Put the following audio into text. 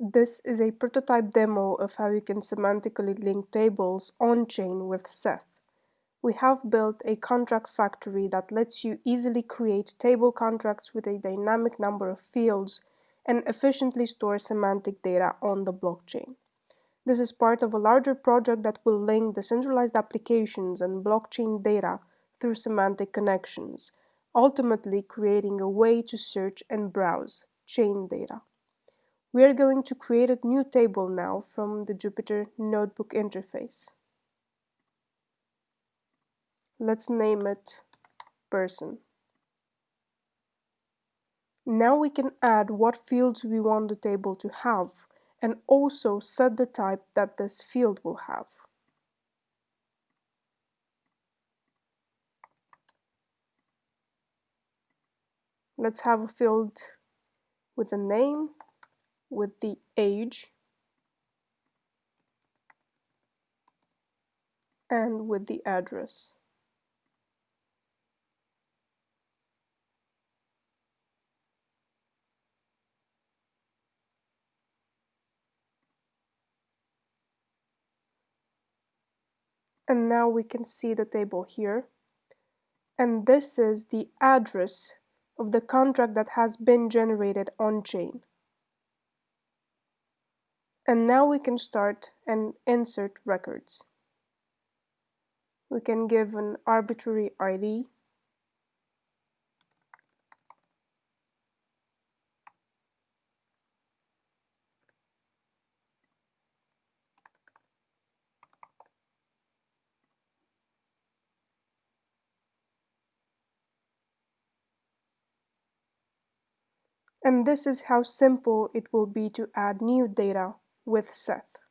This is a prototype demo of how you can semantically link tables on-chain with Seth. We have built a contract factory that lets you easily create table contracts with a dynamic number of fields and efficiently store semantic data on the blockchain. This is part of a larger project that will link decentralized applications and blockchain data through semantic connections, ultimately creating a way to search and browse chain data. We are going to create a new table now from the Jupyter Notebook interface. Let's name it person. Now we can add what fields we want the table to have and also set the type that this field will have. Let's have a field with a name with the age and with the address. And now we can see the table here. And this is the address of the contract that has been generated on-chain. And now we can start and insert records. We can give an arbitrary ID. And this is how simple it will be to add new data with Seth.